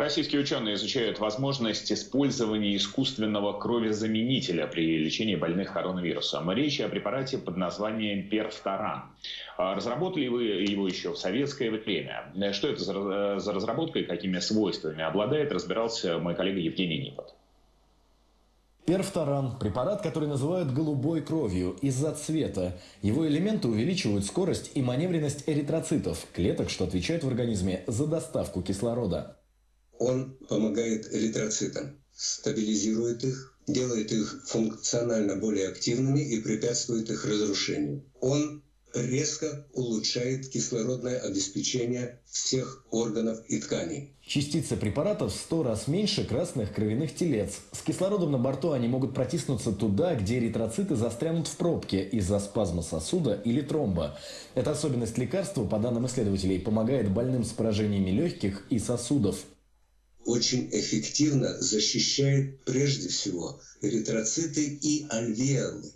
Российские ученые изучают возможность использования искусственного кровезаменителя при лечении больных коронавирусом. Речь о препарате под названием Перфторан. А разработали вы его еще в советское время. Что это за разработка и какими свойствами обладает, разбирался мой коллега Евгений Нипот. Перфторан – препарат, который называют голубой кровью из-за цвета. Его элементы увеличивают скорость и маневренность эритроцитов, клеток, что отвечают в организме за доставку кислорода. Он помогает эритроцитам, стабилизирует их, делает их функционально более активными и препятствует их разрушению. Он резко улучшает кислородное обеспечение всех органов и тканей. Частицы препаратов в 100 раз меньше красных кровяных телец. С кислородом на борту они могут протиснуться туда, где эритроциты застрянут в пробке из-за спазма сосуда или тромба. Эта особенность лекарства, по данным исследователей, помогает больным с поражениями легких и сосудов очень эффективно защищает прежде всего эритроциты и альвеолы,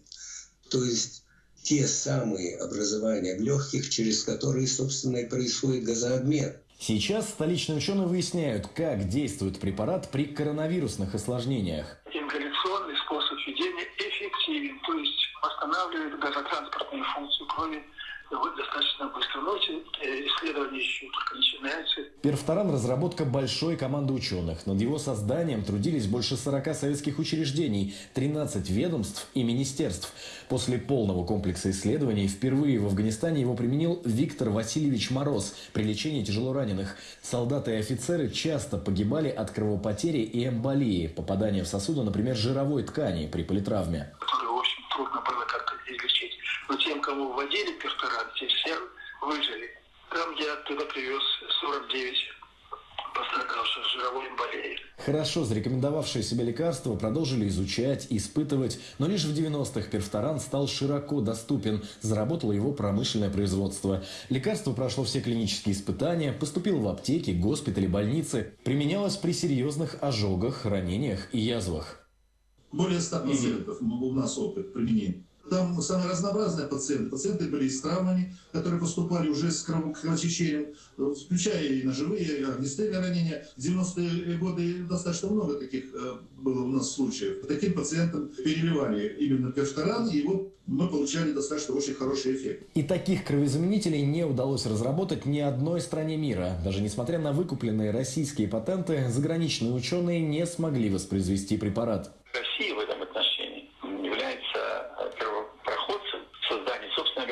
то есть те самые образования в легких, через которые, собственно, и происходит газообмен. Сейчас столичные ученые выясняют, как действует препарат при коронавирусных осложнениях. Ингаляционный способ введения эффективен, то есть восстанавливает газотранспортную функцию крови достаточно быстро. Но Перфторан – разработка большой команды ученых. Над его созданием трудились больше 40 советских учреждений, 13 ведомств и министерств. После полного комплекса исследований впервые в Афганистане его применил Виктор Васильевич Мороз при лечении тяжелораненых. Солдаты и офицеры часто погибали от кровопотери и эмболии, попадания в сосуды, например, жировой ткани при политравме. Очень трудно было как-то излечить. Но тем, кому вводили перфорат, те все выжили. Там я оттуда привез 49 пострадавших жировой эмболией. Хорошо зарекомендовавшие себя лекарства продолжили изучать, испытывать, но лишь в 90-х перфторан стал широко доступен, заработало его промышленное производство. Лекарство прошло все клинические испытания, поступило в аптеки, госпитали, больницы, применялось при серьезных ожогах, ранениях и язвах. Более 100 пациентов у нас опыт применения. Там самые разнообразные пациенты. Пациенты были с травмами, которые поступали уже с кровотечением, включая и ножевые, и огнестрельные ранения. В 90-е годы достаточно много таких э, было у нас случаев. Таким пациентам переливали именно перфторан, и вот мы получали достаточно очень хороший эффект. И таких кровезаменителей не удалось разработать ни одной стране мира. Даже несмотря на выкупленные российские патенты, заграничные ученые не смогли воспроизвести препарат. Россия в этом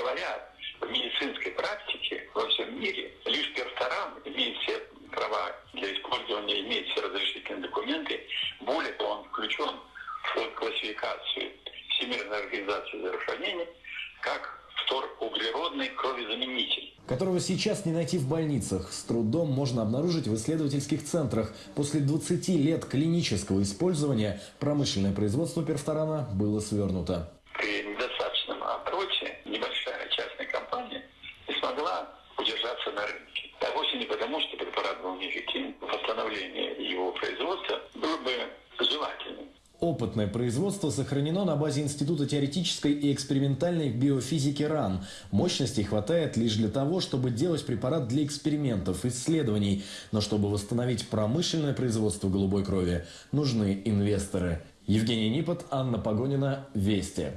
говоря, в медицинской практике во всем мире. Лишь перфоран имеет все права для использования, имеет все разрешительные документы. Более того, он включен в классификацию Всемирной организации здравоохранения как фторуглеродный кровезаменитель которого сейчас не найти в больницах, с трудом можно обнаружить в исследовательских центрах. После 20 лет клинического использования промышленное производство перфторана было свернуто. Удержаться на рынке. А вовсе не потому, что препарат был неэффективен. Восстановление его производства было бы желательным. Опытное производство сохранено на базе Института теоретической и экспериментальной биофизики РАН. Мощностей хватает лишь для того, чтобы делать препарат для экспериментов, исследований. Но чтобы восстановить промышленное производство голубой крови, нужны инвесторы. Евгений Нипот, Анна Погонина, Вести.